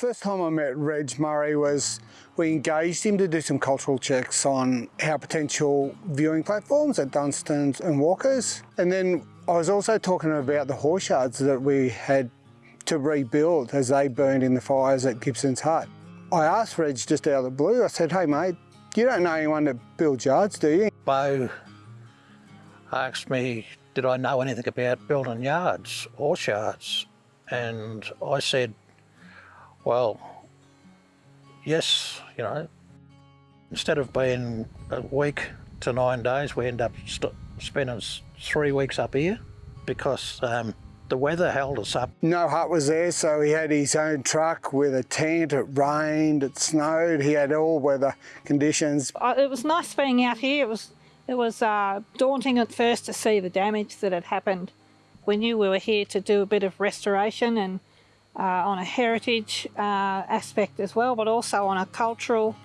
First time I met Reg Murray was we engaged him to do some cultural checks on our potential viewing platforms at Dunstans and Walkers. And then I was also talking about the horse yards that we had to rebuild as they burned in the fires at Gibson's Hut. I asked Reg just out of the blue, I said, hey mate, you don't know anyone that builds yards, do you? Bo asked me, did I know anything about building yards, horse yards? And I said, well, yes, you know, instead of being a week to nine days, we end up spending three weeks up here because um, the weather held us up. No hut was there, so he had his own truck with a tent. It rained, it snowed. He had all weather conditions. Uh, it was nice being out here. It was it was uh, daunting at first to see the damage that had happened. We knew we were here to do a bit of restoration and uh, on a heritage uh, aspect as well, but also on a cultural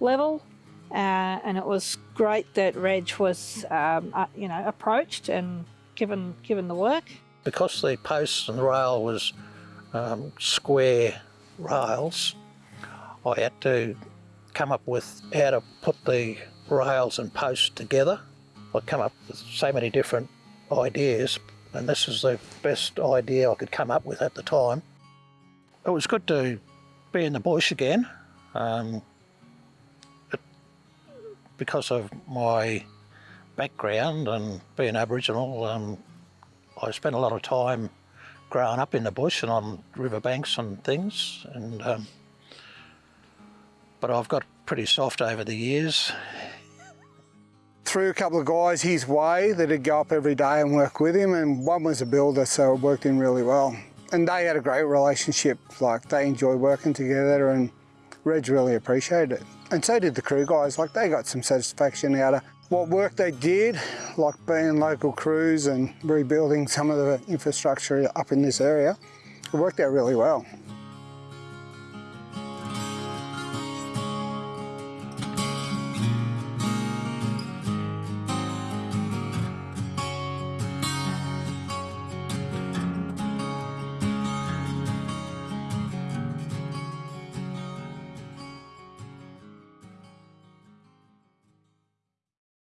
level. Uh, and it was great that Reg was, um, uh, you know, approached and given given the work. Because the posts and rail was um, square rails, I had to come up with how to put the rails and posts together. I come up with so many different ideas, and this is the best idea I could come up with at the time. It was good to be in the bush again um, it, because of my background and being Aboriginal. Um, I spent a lot of time growing up in the bush and on riverbanks and things. And um, but I've got pretty soft over the years. Threw a couple of guys his way that'd go up every day and work with him, and one was a builder, so it worked in really well and they had a great relationship. Like they enjoyed working together and Reg really appreciated it. And so did the crew guys. Like they got some satisfaction out of what work they did, like being local crews and rebuilding some of the infrastructure up in this area. It worked out really well.